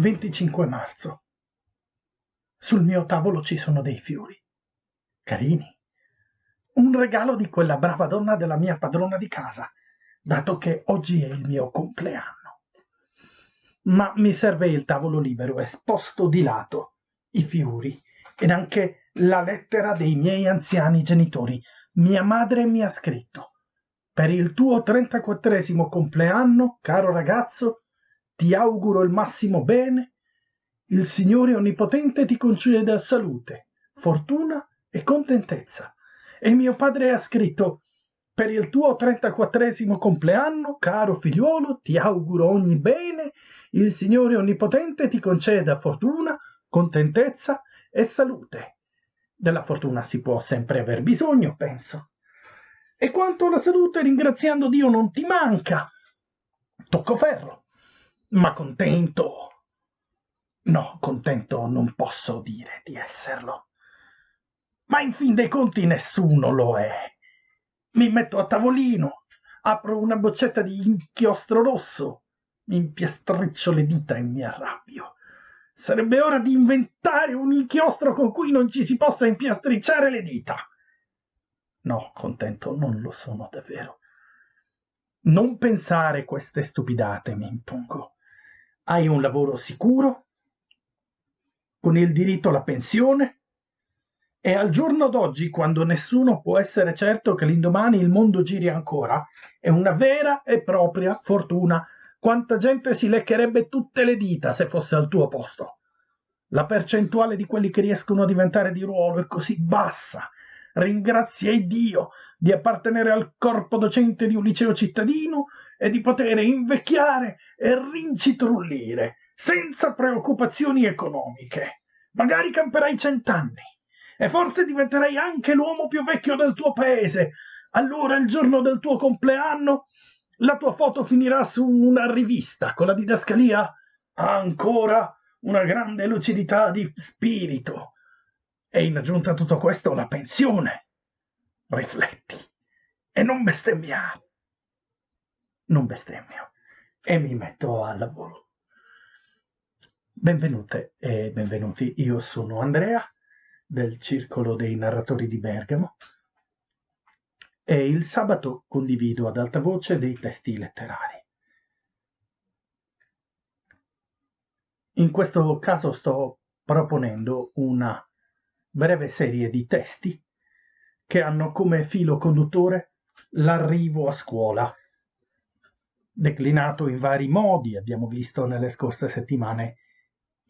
25 marzo. Sul mio tavolo ci sono dei fiori. Carini. Un regalo di quella brava donna della mia padrona di casa, dato che oggi è il mio compleanno. Ma mi serve il tavolo libero esposto di lato, i fiori ed anche la lettera dei miei anziani genitori. Mia madre mi ha scritto. Per il tuo 34 compleanno, caro ragazzo, ti auguro il massimo bene. Il Signore Onnipotente ti conceda salute, fortuna e contentezza. E mio padre ha scritto per il tuo 34 compleanno, caro figliuolo, ti auguro ogni bene. Il Signore Onnipotente ti conceda fortuna, contentezza e salute. Della fortuna si può sempre aver bisogno, penso. E quanto alla salute, ringraziando Dio, non ti manca. Tocco ferro, ma contento. No, contento non posso dire di esserlo. Ma in fin dei conti nessuno lo è. Mi metto a tavolino, apro una boccetta di inchiostro rosso, mi impiastriccio le dita e mi arrabbio. Sarebbe ora di inventare un inchiostro con cui non ci si possa impiastricciare le dita. No, contento non lo sono davvero. Non pensare queste stupidate, mi impongo. Hai un lavoro sicuro, con il diritto alla pensione, e al giorno d'oggi, quando nessuno può essere certo che l'indomani il mondo giri ancora, è una vera e propria fortuna quanta gente si leccherebbe tutte le dita se fosse al tuo posto. La percentuale di quelli che riescono a diventare di ruolo è così bassa. Ringrazia Dio di appartenere al corpo docente di un liceo cittadino e di poter invecchiare e rincitrullire senza preoccupazioni economiche. Magari camperai cent'anni e forse diventerai anche l'uomo più vecchio del tuo paese. Allora il giorno del tuo compleanno la tua foto finirà su una rivista con la didascalia ancora una grande lucidità di spirito e in aggiunta a tutto questo la pensione. Rifletti e non bestemmiare. Non bestemmio e mi metto al lavoro. Benvenute e benvenuti, io sono Andrea del Circolo dei Narratori di Bergamo e il sabato condivido ad alta voce dei testi letterari. In questo caso sto proponendo una breve serie di testi che hanno come filo conduttore l'arrivo a scuola, declinato in vari modi, abbiamo visto nelle scorse settimane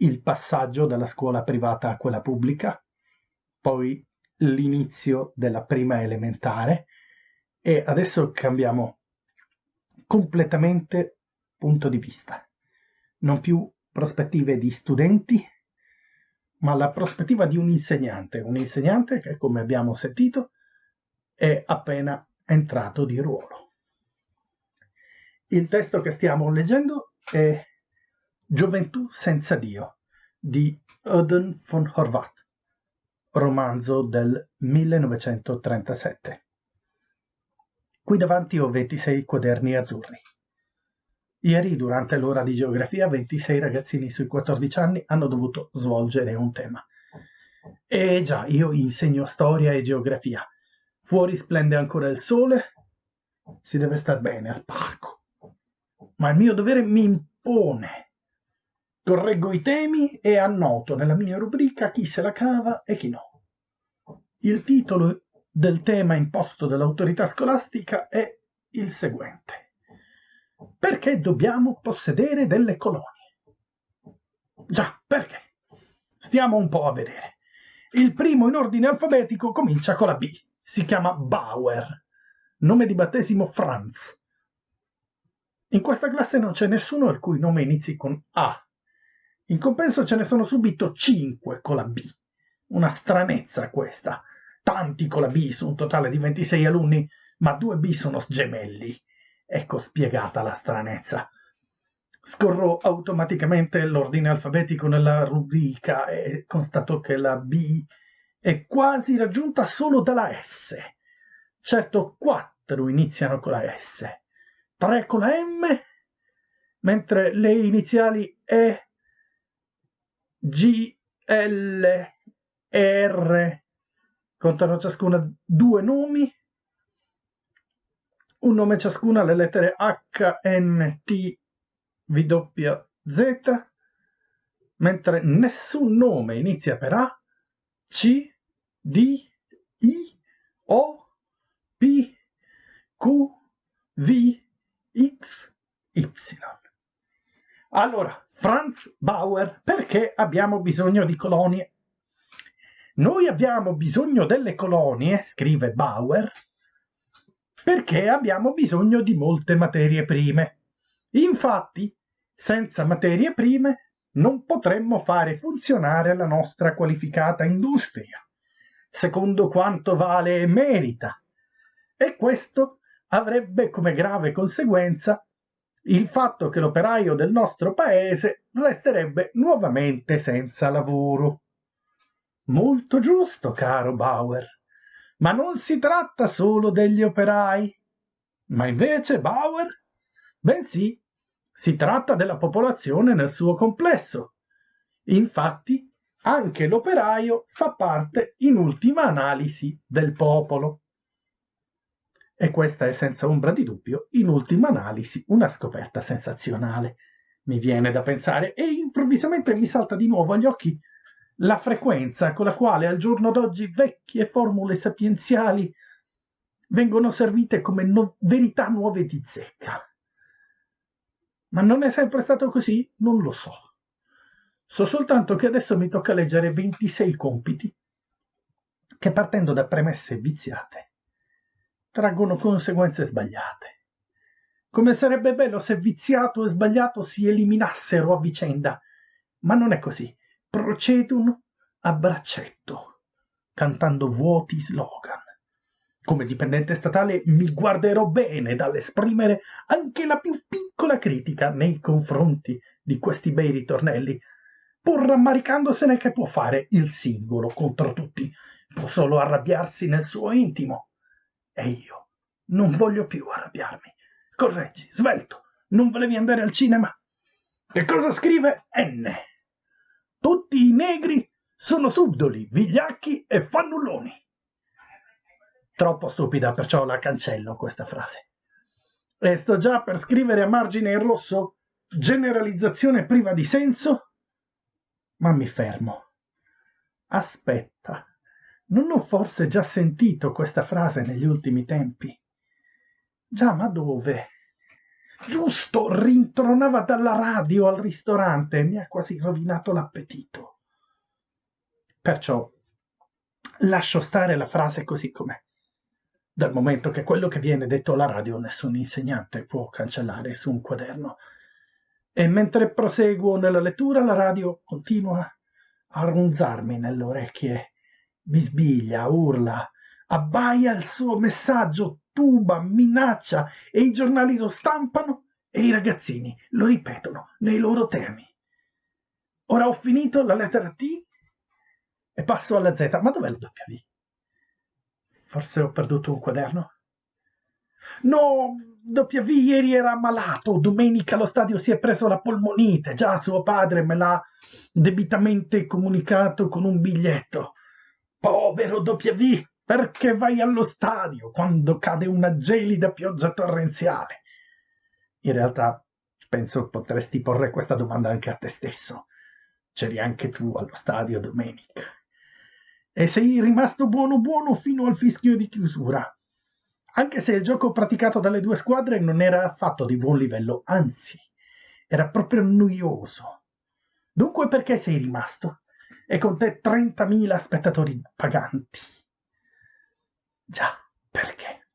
il passaggio dalla scuola privata a quella pubblica, poi l'inizio della prima elementare, e adesso cambiamo completamente punto di vista. Non più prospettive di studenti, ma la prospettiva di un insegnante. Un insegnante che, come abbiamo sentito, è appena entrato di ruolo. Il testo che stiamo leggendo è Gioventù senza Dio di Odin von Horvath, romanzo del 1937. Qui davanti ho 26 quaderni azzurri. Ieri, durante l'ora di geografia, 26 ragazzini sui 14 anni hanno dovuto svolgere un tema. E già, io insegno storia e geografia. Fuori splende ancora il sole, si deve star bene al parco. Ma il mio dovere mi impone. Correggo i temi e annoto nella mia rubrica chi se la cava e chi no. Il titolo del tema imposto dall'autorità scolastica è il seguente. Perché dobbiamo possedere delle colonie? Già, perché? Stiamo un po' a vedere. Il primo in ordine alfabetico comincia con la B. Si chiama Bauer. Nome di battesimo Franz. In questa classe non c'è nessuno il cui nome inizi con A. In compenso ce ne sono subito 5 con la B. Una stranezza questa tanti con la B su un totale di 26 alunni, ma due B sono gemelli. Ecco spiegata la stranezza. Scorro automaticamente l'ordine alfabetico nella rubrica e constato che la B è quasi raggiunta solo dalla S. Certo, quattro iniziano con la S, tre con la M, mentre le iniziali E G, L, R, contano ciascuna due nomi, un nome ciascuna le lettere H, N, T, W, Z, mentre nessun nome inizia per A, C, D, I, O, P, Q, V, X, Y. Allora, Franz Bauer, perché abbiamo bisogno di colonie? Noi abbiamo bisogno delle colonie, scrive Bauer, perché abbiamo bisogno di molte materie prime. Infatti, senza materie prime non potremmo fare funzionare la nostra qualificata industria, secondo quanto vale e merita. E questo avrebbe come grave conseguenza il fatto che l'operaio del nostro paese resterebbe nuovamente senza lavoro. Molto giusto, caro Bauer, ma non si tratta solo degli operai. Ma invece, Bauer, bensì, si tratta della popolazione nel suo complesso. Infatti, anche l'operaio fa parte, in ultima analisi, del popolo. E questa è senza ombra di dubbio, in ultima analisi, una scoperta sensazionale. Mi viene da pensare e improvvisamente mi salta di nuovo agli occhi la frequenza con la quale al giorno d'oggi vecchie formule sapienziali vengono servite come no verità nuove di zecca. Ma non è sempre stato così? Non lo so. So soltanto che adesso mi tocca leggere 26 compiti che partendo da premesse viziate traggono conseguenze sbagliate. Come sarebbe bello se viziato e sbagliato si eliminassero a vicenda, ma non è così. Procedono a braccetto, cantando vuoti slogan. Come dipendente statale mi guarderò bene dall'esprimere anche la più piccola critica nei confronti di questi bei ritornelli, pur rammaricandosene che può fare il singolo contro tutti, può solo arrabbiarsi nel suo intimo. E io non voglio più arrabbiarmi. Correggi, svelto, non volevi andare al cinema? Che cosa scrive N? Tutti i negri sono subdoli, vigliacchi e fannulloni. Troppo stupida, perciò la cancello questa frase. E sto già per scrivere a margine in rosso generalizzazione priva di senso, ma mi fermo. Aspetta, non ho forse già sentito questa frase negli ultimi tempi? Già, ma dove? Giusto, rintronava dalla radio al ristorante e mi ha quasi rovinato l'appetito. Perciò lascio stare la frase così com'è dal momento che quello che viene detto alla radio nessun insegnante può cancellare su un quaderno. E mentre proseguo nella lettura, la radio continua a ronzarmi nelle orecchie, bisbiglia, urla, abbaia il suo messaggio, tuba, minaccia e i giornali lo stampano e i ragazzini lo ripetono nei loro temi. Ora ho finito la lettera T e passo alla Z. Ma dov'è la W? Forse ho perduto un quaderno? No, W ieri era ammalato, domenica allo stadio si è preso la polmonite, già suo padre me l'ha debitamente comunicato con un biglietto. Povero W, perché vai allo stadio quando cade una gelida pioggia torrenziale? In realtà penso potresti porre questa domanda anche a te stesso. C'eri anche tu allo stadio domenica e sei rimasto buono buono fino al fischio di chiusura. Anche se il gioco praticato dalle due squadre non era affatto di buon livello, anzi, era proprio noioso. Dunque perché sei rimasto? E con te 30.000 spettatori paganti. Già, perché?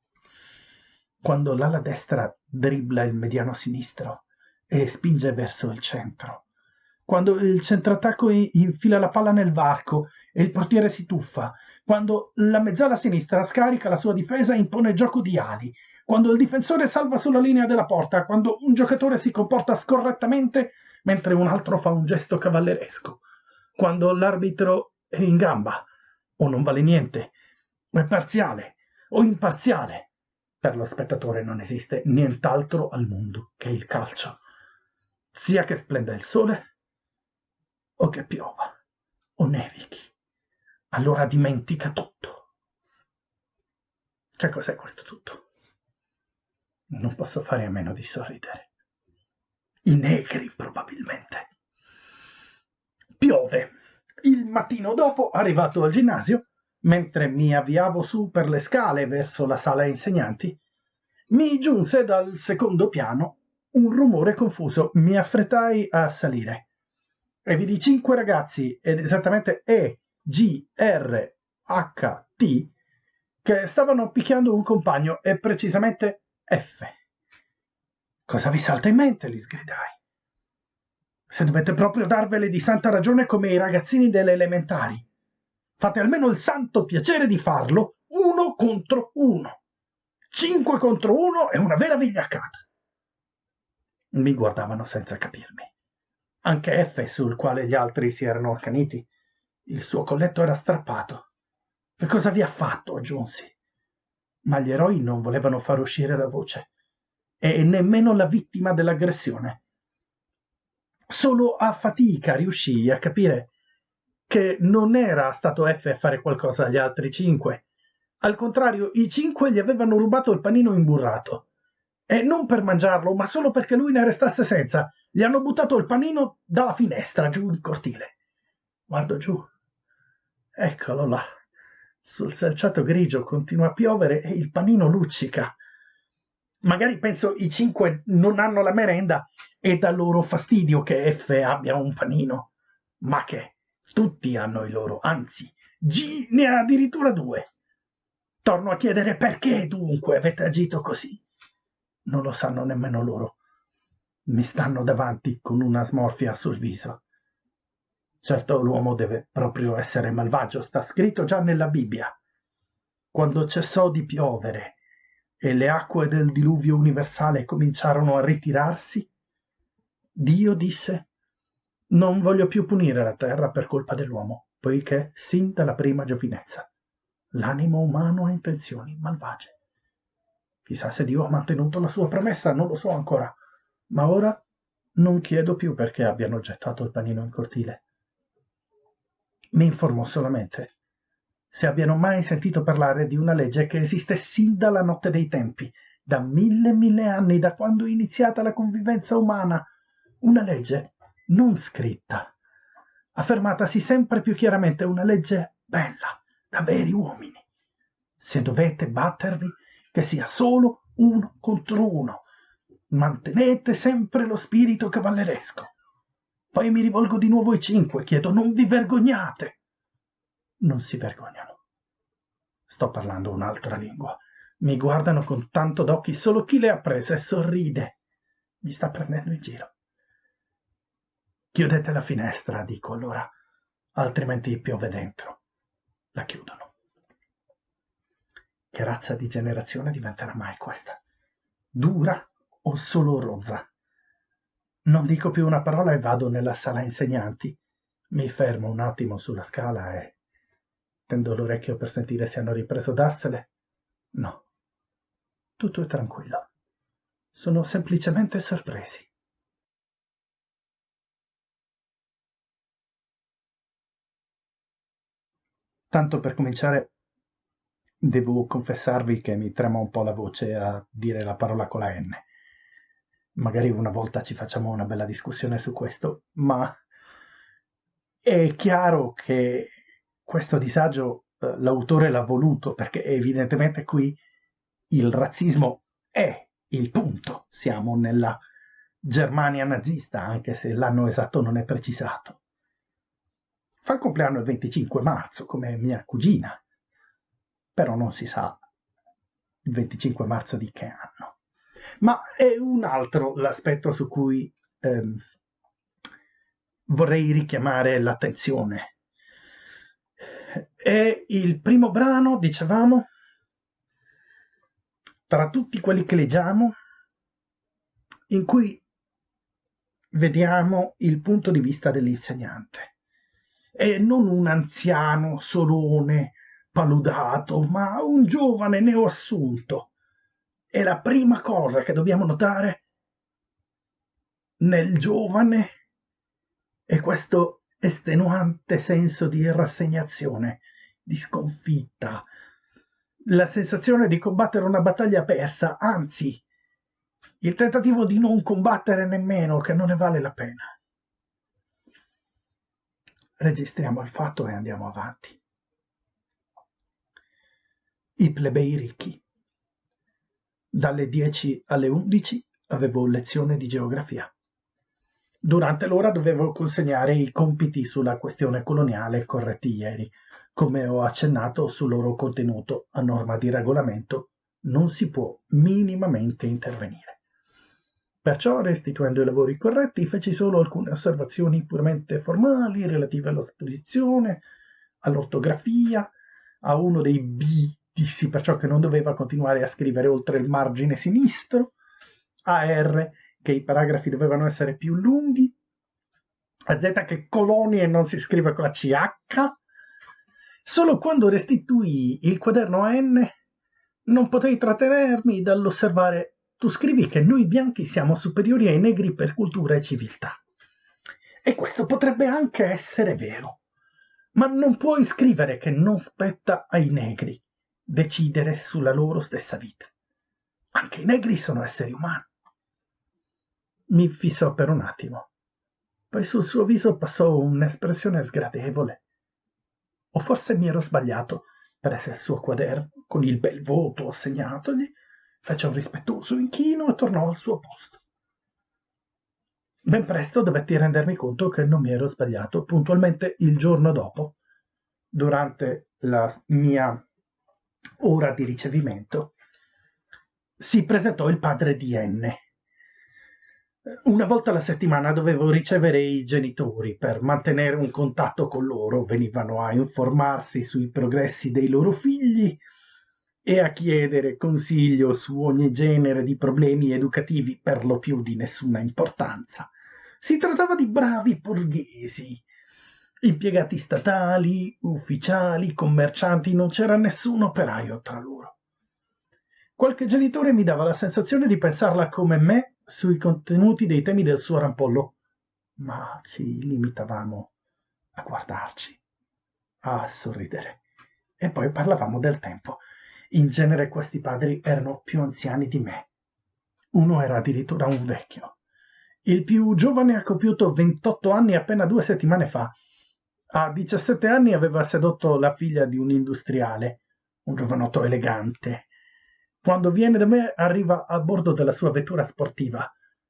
Quando l'ala destra dribbla il mediano sinistro e spinge verso il centro, quando il centrattacco infila la palla nel varco e il portiere si tuffa, quando la mezzala sinistra scarica la sua difesa e impone gioco di ali, quando il difensore salva sulla linea della porta, quando un giocatore si comporta scorrettamente mentre un altro fa un gesto cavalleresco, quando l'arbitro è in gamba o non vale niente, o è parziale o imparziale. Per lo spettatore non esiste nient'altro al mondo che il calcio. Sia che splenda il sole, o che piova o nevichi. Allora dimentica tutto. Che cos'è questo tutto? Non posso fare a meno di sorridere. I negri, probabilmente. Piove. Il mattino dopo, arrivato al ginnasio, mentre mi avviavo su per le scale verso la sala insegnanti, mi giunse dal secondo piano un rumore confuso. Mi affrettai a salire e vidi cinque ragazzi, ed esattamente E, G, R, H, T, che stavano picchiando un compagno e precisamente F. Cosa vi salta in mente? gli sgridai. Se dovete proprio darvele di santa ragione come i ragazzini delle elementari, fate almeno il santo piacere di farlo uno contro uno. Cinque contro uno è una vera vigliaccata. Mi guardavano senza capirmi. Anche F, sul quale gli altri si erano accaniti, il suo colletto era strappato. Che cosa vi ha fatto? aggiunsi. Ma gli eroi non volevano far uscire la voce, e nemmeno la vittima dell'aggressione. Solo a fatica riuscii a capire che non era stato F a fare qualcosa agli altri cinque. Al contrario, i cinque gli avevano rubato il panino imburrato e non per mangiarlo, ma solo perché lui ne restasse senza. Gli hanno buttato il panino dalla finestra giù in cortile. Guardo giù. Eccolo là. Sul selciato grigio continua a piovere e il panino luccica. Magari penso i cinque non hanno la merenda e dà loro fastidio che F abbia un panino. Ma che tutti hanno i loro, anzi, G ne ha addirittura due. Torno a chiedere perché dunque avete agito così non lo sanno nemmeno loro. Mi stanno davanti con una smorfia sul viso. Certo l'uomo deve proprio essere malvagio, sta scritto già nella Bibbia. Quando cessò di piovere e le acque del diluvio universale cominciarono a ritirarsi, Dio disse non voglio più punire la terra per colpa dell'uomo, poiché sin dalla prima giovinezza l'animo umano ha intenzioni malvagie. Chissà se Dio ha mantenuto la sua promessa, non lo so ancora. Ma ora non chiedo più perché abbiano gettato il panino in cortile. Mi informo solamente se abbiano mai sentito parlare di una legge che esiste sin dalla notte dei tempi, da mille mille anni, da quando è iniziata la convivenza umana, una legge non scritta, affermatasi sempre più chiaramente, una legge bella, da veri uomini. Se dovete battervi, che sia solo uno contro uno. Mantenete sempre lo spirito cavalleresco. Poi mi rivolgo di nuovo ai cinque, chiedo non vi vergognate. Non si vergognano. Sto parlando un'altra lingua. Mi guardano con tanto d'occhi, solo chi le ha prese sorride. Mi sta prendendo in giro. Chiudete la finestra, dico allora, altrimenti piove dentro. La chiudono. Che razza di generazione diventerà mai questa? Dura o solo rozza? Non dico più una parola e vado nella sala insegnanti. Mi fermo un attimo sulla scala e tendo l'orecchio per sentire se hanno ripreso darsele. No, tutto è tranquillo. Sono semplicemente sorpresi. Tanto per cominciare, devo confessarvi che mi trema un po' la voce a dire la parola con la N. Magari una volta ci facciamo una bella discussione su questo, ma è chiaro che questo disagio eh, l'autore l'ha voluto perché evidentemente qui il razzismo è il punto. Siamo nella Germania nazista, anche se l'anno esatto non è precisato. Fa il compleanno il 25 marzo, come mia cugina, però non si sa il 25 marzo di che anno. Ma è un altro l'aspetto su cui ehm, vorrei richiamare l'attenzione. È il primo brano, dicevamo, tra tutti quelli che leggiamo, in cui vediamo il punto di vista dell'insegnante. E non un anziano solone paludato, ma un giovane neoassunto. E la prima cosa che dobbiamo notare nel giovane è questo estenuante senso di rassegnazione, di sconfitta, la sensazione di combattere una battaglia persa, anzi, il tentativo di non combattere nemmeno, che non ne vale la pena. Registriamo il fatto e andiamo avanti. I plebei ricchi. Dalle 10 alle 11 avevo lezione di geografia. Durante l'ora dovevo consegnare i compiti sulla questione coloniale corretti ieri. Come ho accennato sul loro contenuto, a norma di regolamento, non si può minimamente intervenire. Perciò, restituendo i lavori corretti, feci solo alcune osservazioni puramente formali relative all'esposizione, all'ortografia, a uno dei B dissi perciò che non doveva continuare a scrivere oltre il margine sinistro, a R che i paragrafi dovevano essere più lunghi, a Z che colonie non si scrive con la CH. Solo quando restituì il quaderno a N non potei trattenermi dall'osservare tu scrivi che noi bianchi siamo superiori ai negri per cultura e civiltà. E questo potrebbe anche essere vero, ma non puoi scrivere che non spetta ai negri decidere sulla loro stessa vita. Anche i negri sono esseri umani. Mi fissò per un attimo. Poi sul suo viso passò un'espressione sgradevole. O forse mi ero sbagliato, prese il suo quaderno con il bel voto assegnatogli, fece un rispettoso inchino e tornò al suo posto. Ben presto dovetti rendermi conto che non mi ero sbagliato. Puntualmente il giorno dopo, durante la mia ora di ricevimento, si presentò il padre di N. Una volta alla settimana dovevo ricevere i genitori per mantenere un contatto con loro, venivano a informarsi sui progressi dei loro figli e a chiedere consiglio su ogni genere di problemi educativi per lo più di nessuna importanza. Si trattava di bravi borghesi, impiegati statali, ufficiali, commercianti, non c'era nessun operaio tra loro. Qualche genitore mi dava la sensazione di pensarla come me sui contenuti dei temi del suo rampollo, ma ci limitavamo a guardarci, a sorridere, e poi parlavamo del tempo. In genere questi padri erano più anziani di me. Uno era addirittura un vecchio. Il più giovane ha compiuto 28 anni appena due settimane fa. A 17 anni aveva sedotto la figlia di un industriale, un giovanotto elegante. Quando viene da me arriva a bordo della sua vettura sportiva.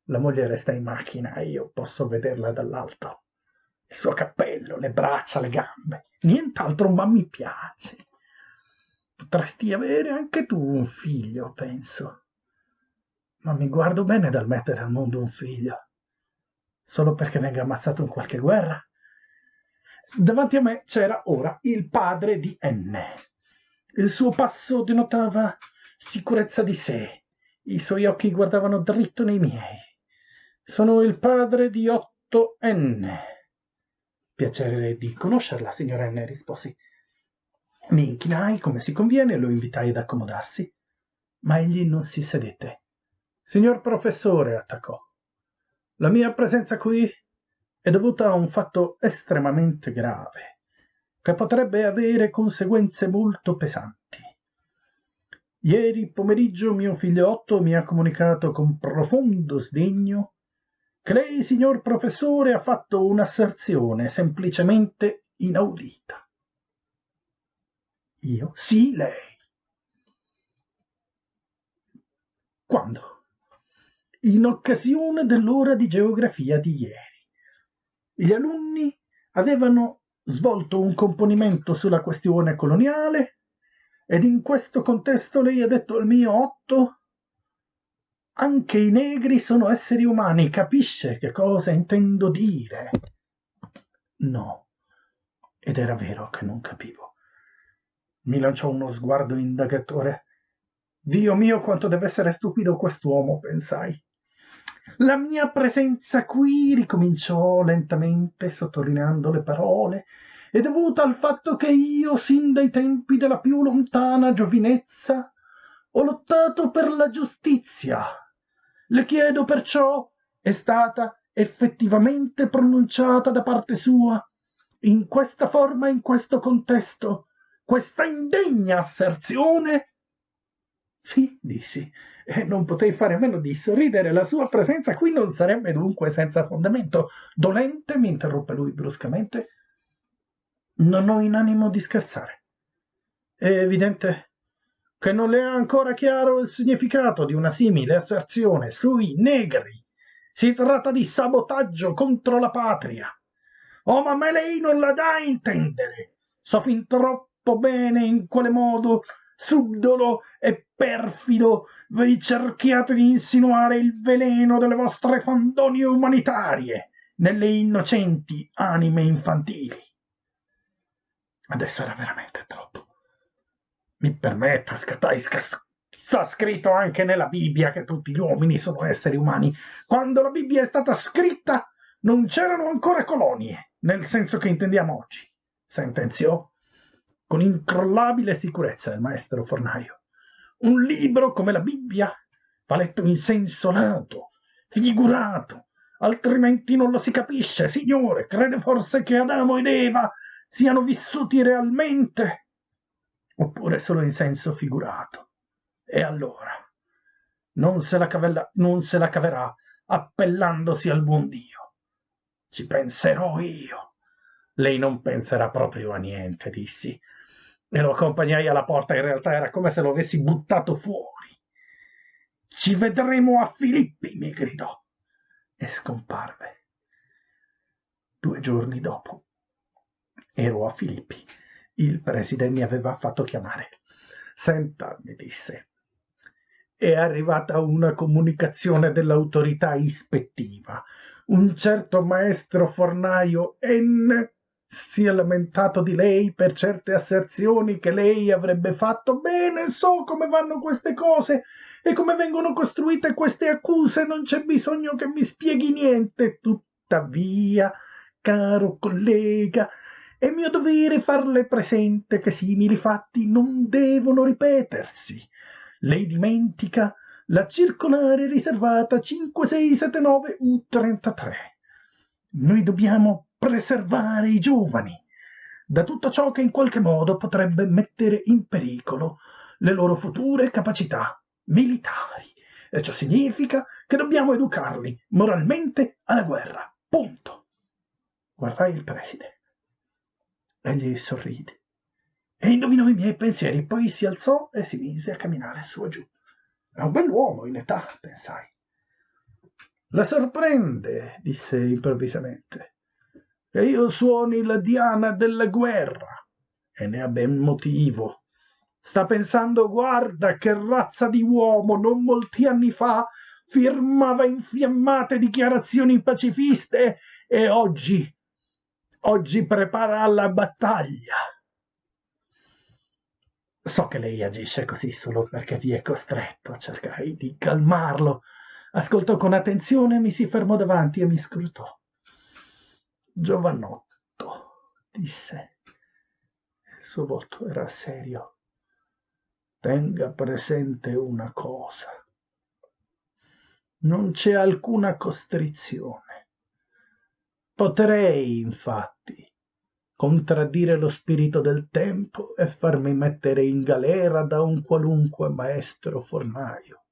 La moglie resta in macchina e io posso vederla dall'alto. Il suo cappello, le braccia, le gambe. Nient'altro, ma mi piace. Potresti avere anche tu un figlio, penso. Ma mi guardo bene dal mettere al mondo un figlio. Solo perché venga ammazzato in qualche guerra? Davanti a me c'era ora il padre di N. Il suo passo denotava sicurezza di sé. I suoi occhi guardavano dritto nei miei. Sono il padre di 8N. Piacere di conoscerla, signora N, risposi. Mi inchinai come si conviene e lo invitai ad accomodarsi, ma egli non si sedette. Signor professore, attaccò, la mia presenza qui è dovuta a un fatto estremamente grave, che potrebbe avere conseguenze molto pesanti. Ieri pomeriggio mio figlio Otto mi ha comunicato con profondo sdegno che lei, signor professore, ha fatto un'asserzione semplicemente inaudita. Io? Sì, lei. Quando? In occasione dell'ora di geografia di ieri. Gli alunni avevano svolto un componimento sulla questione coloniale ed in questo contesto lei ha detto al mio Otto anche i negri sono esseri umani, capisce che cosa intendo dire? No, ed era vero che non capivo. Mi lanciò uno sguardo indagatore. Dio mio, quanto deve essere stupido quest'uomo, pensai. La mia presenza qui, ricominciò lentamente, sottolineando le parole, è dovuta al fatto che io, sin dai tempi della più lontana giovinezza, ho lottato per la giustizia. Le chiedo perciò, è stata effettivamente pronunciata da parte sua in questa forma, in questo contesto, questa indegna asserzione? Sì, dissi, e non potei fare a meno di sorridere. La sua presenza qui non sarebbe dunque senza fondamento. Dolente, mi interruppe lui bruscamente. Non ho in animo di scherzare. È evidente che non le è ancora chiaro il significato di una simile asserzione sui negri. Si tratta di sabotaggio contro la patria. Oh, ma me lei non la dà a intendere. So fin troppo bene in quale modo subdolo e perfido voi cerchiate di insinuare il veleno delle vostre fandonie umanitarie nelle innocenti anime infantili. Adesso era veramente troppo. Mi permetta, scattai, sta scritto anche nella Bibbia che tutti gli uomini sono esseri umani. Quando la Bibbia è stata scritta non c'erano ancora colonie, nel senso che intendiamo oggi, sentenziò con incrollabile sicurezza il maestro fornaio. Un libro come la Bibbia va letto in senso lato, figurato, altrimenti non lo si capisce. Signore, crede forse che Adamo ed Eva siano vissuti realmente? Oppure solo in senso figurato? E allora non se la, cavella, non se la caverà appellandosi al buon Dio. Ci penserò io. Lei non penserà proprio a niente, dissi, e lo accompagnai alla porta. In realtà era come se lo avessi buttato fuori. Ci vedremo a Filippi, mi gridò e scomparve. Due giorni dopo ero a Filippi. Il preside mi aveva fatto chiamare. Senta, mi disse, è arrivata una comunicazione dell'autorità ispettiva. Un certo maestro fornaio N si è lamentato di lei per certe asserzioni che lei avrebbe fatto. Bene, so come vanno queste cose e come vengono costruite queste accuse, non c'è bisogno che mi spieghi niente. Tuttavia, caro collega, è mio dovere farle presente che simili fatti non devono ripetersi. Lei dimentica la circolare riservata 5679 U33. Noi dobbiamo preservare i giovani da tutto ciò che in qualche modo potrebbe mettere in pericolo le loro future capacità militari. E ciò significa che dobbiamo educarli moralmente alla guerra. Punto. Guardai il preside. Egli sorride e indovinò i miei pensieri, poi si alzò e si mise a camminare su e giù. È un bell'uomo in età, pensai. La sorprende, disse improvvisamente che io suoni la diana della guerra. E ne ha ben motivo. Sta pensando, guarda, che razza di uomo non molti anni fa firmava infiammate dichiarazioni pacifiste e oggi, oggi prepara la battaglia. So che lei agisce così solo perché vi è costretto. Cercai di calmarlo. Ascoltò con attenzione, mi si fermò davanti e mi scrutò. Giovanotto, disse. Il suo volto era serio. Tenga presente una cosa. Non c'è alcuna costrizione. Potrei, infatti, contraddire lo spirito del tempo e farmi mettere in galera da un qualunque maestro fornaio.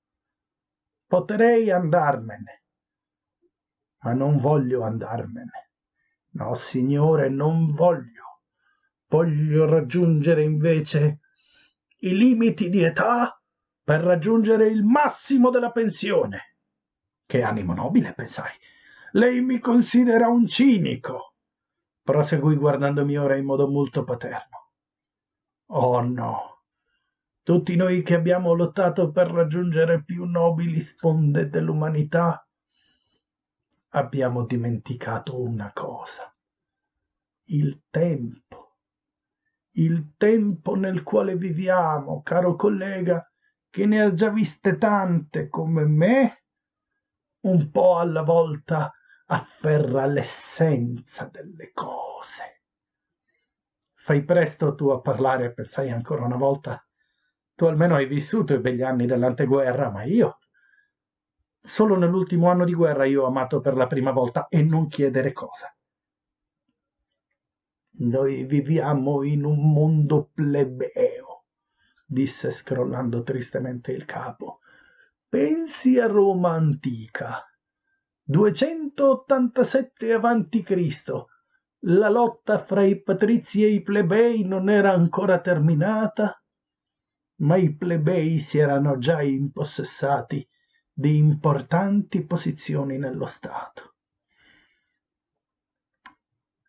Potrei andarmene, ma non voglio andarmene. No, signore, non voglio. Voglio raggiungere invece i limiti di età per raggiungere il massimo della pensione. Che animo nobile, pensai. Lei mi considera un cinico. Proseguì guardandomi ora in modo molto paterno. Oh no. Tutti noi che abbiamo lottato per raggiungere più nobili sponde dell'umanità abbiamo dimenticato una cosa. Il tempo. Il tempo nel quale viviamo, caro collega, che ne ha già viste tante come me, un po' alla volta afferra l'essenza delle cose. Fai presto tu a parlare, pensai ancora una volta. Tu almeno hai vissuto i begli anni dell'anteguerra, ma io Solo nell'ultimo anno di guerra io ho amato per la prima volta e non chiedere cosa. Noi viviamo in un mondo plebeo, disse scrollando tristemente il capo. Pensi a Roma antica. 287 avanti Cristo. La lotta fra i patrizi e i plebei non era ancora terminata, ma i plebei si erano già impossessati di importanti posizioni nello Stato.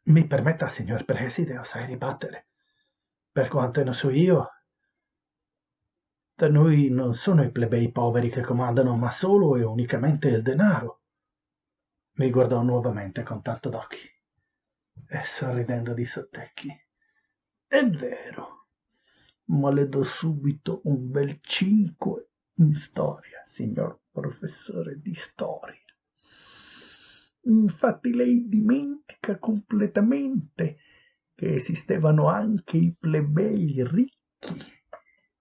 Mi permetta, signor Preside, osai ribattere. Per quanto ne so io, da noi non sono i plebei poveri che comandano, ma solo e unicamente il denaro. Mi guardò nuovamente con tanto d'occhi e sorridendo di sottecchi. È vero, ma le do subito un bel cinque in storia, signor professore di storia. Infatti lei dimentica completamente che esistevano anche i plebei ricchi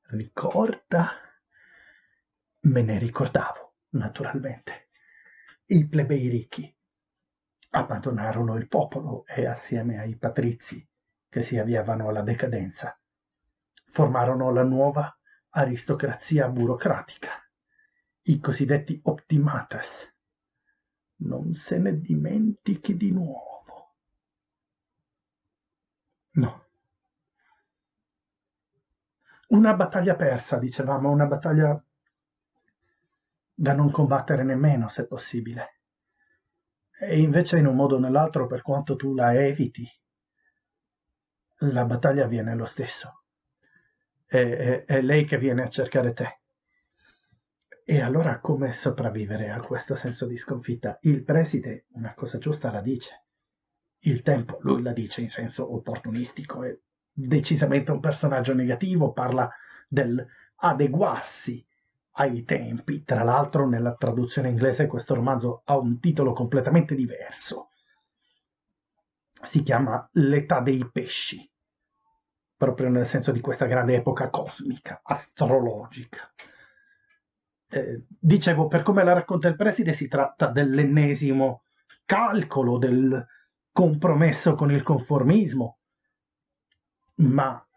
ricorda? Me ne ricordavo, naturalmente. I plebei ricchi abbandonarono il popolo e assieme ai patrizi che si avviavano alla decadenza formarono la nuova aristocrazia burocratica, i cosiddetti optimatas. Non se ne dimentichi di nuovo. No, una battaglia persa, dicevamo, una battaglia da non combattere nemmeno, se possibile. E invece in un modo o nell'altro, per quanto tu la eviti, la battaglia avviene lo stesso. È, è, è lei che viene a cercare te. E allora come sopravvivere a questo senso di sconfitta? Il preside una cosa giusta la dice. Il tempo, lui la dice in senso opportunistico e decisamente un personaggio negativo, parla dell'adeguarsi ai tempi. Tra l'altro nella traduzione inglese questo romanzo ha un titolo completamente diverso. Si chiama L'età dei pesci, proprio nel senso di questa grande epoca cosmica, astrologica. Eh, dicevo, per come la racconta il preside, si tratta dell'ennesimo calcolo del compromesso con il conformismo, ma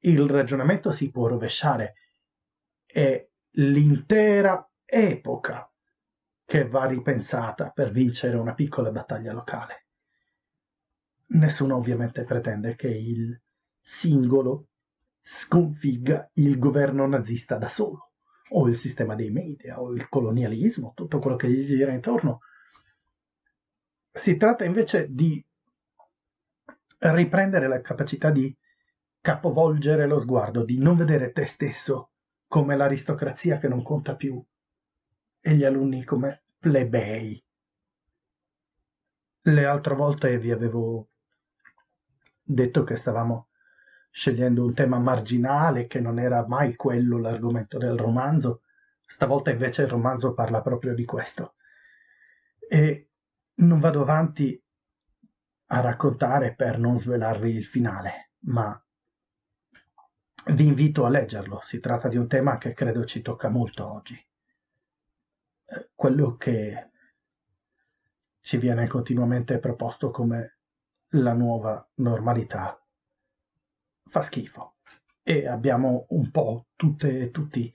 il ragionamento si può rovesciare. È l'intera epoca che va ripensata per vincere una piccola battaglia locale. Nessuno ovviamente pretende che il singolo sconfigga il governo nazista da solo, o il sistema dei media, o il colonialismo, tutto quello che gli gira intorno. Si tratta invece di riprendere la capacità di capovolgere lo sguardo, di non vedere te stesso come l'aristocrazia che non conta più e gli alunni come plebei. Le altre volte vi avevo detto che stavamo scegliendo un tema marginale, che non era mai quello l'argomento del romanzo. Stavolta invece il romanzo parla proprio di questo. E non vado avanti a raccontare per non svelarvi il finale, ma vi invito a leggerlo, si tratta di un tema che credo ci tocca molto oggi. Eh, quello che ci viene continuamente proposto come la nuova normalità fa schifo e abbiamo un po' tutte e tutti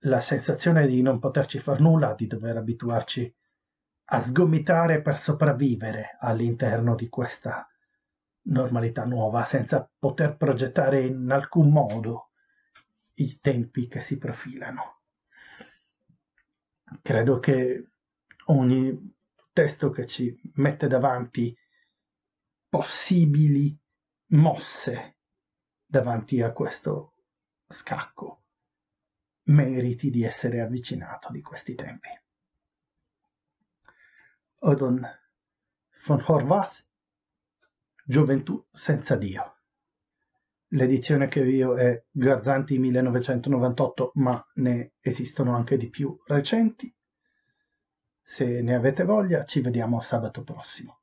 la sensazione di non poterci far nulla, di dover abituarci a sgomitare per sopravvivere all'interno di questa normalità nuova senza poter progettare in alcun modo i tempi che si profilano. Credo che ogni testo che ci mette davanti possibili mosse davanti a questo scacco meriti di essere avvicinato di questi tempi. Odon von Horvath Gioventù senza Dio. L'edizione che ho io è Garzanti 1998, ma ne esistono anche di più recenti. Se ne avete voglia, ci vediamo sabato prossimo.